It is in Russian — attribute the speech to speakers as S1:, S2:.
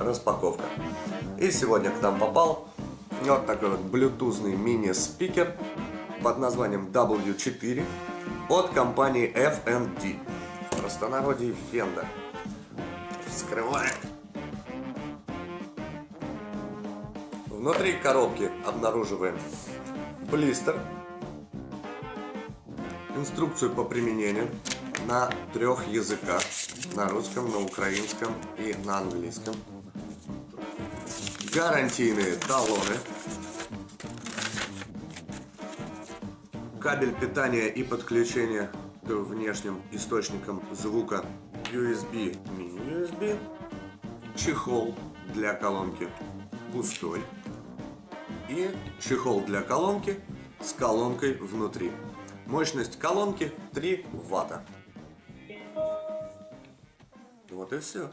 S1: распаковка. И сегодня к нам попал вот такой вот блютузный мини-спикер под названием W4 от компании FND. В простонародье Fender. Вскрываем. Внутри коробки обнаруживаем блистер, инструкцию по применению на трех языках, на русском, на украинском и на английском, гарантийные талоны, кабель питания и подключения к внешним источникам звука USB, мини-USB, чехол для колонки пустой и чехол для колонки с колонкой внутри. Мощность колонки 3 ватта. Вот и все.